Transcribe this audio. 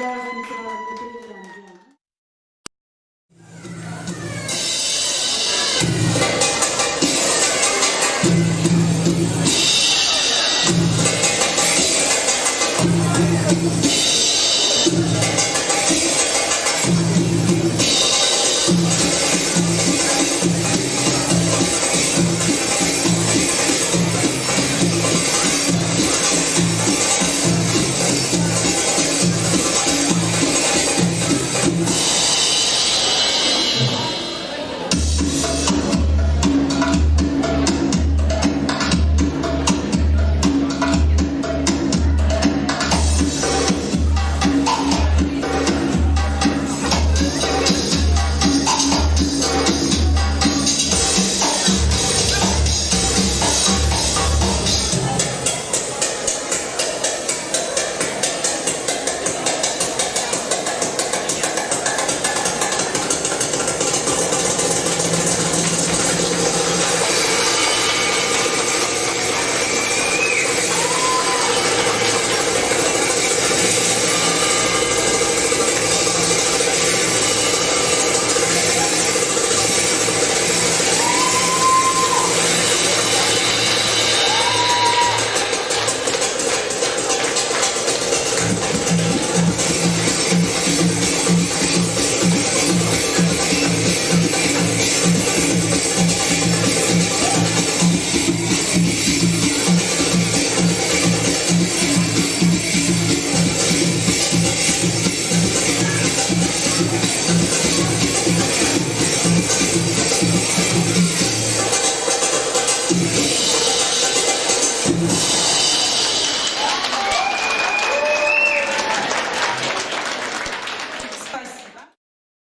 Dalam pencalonan.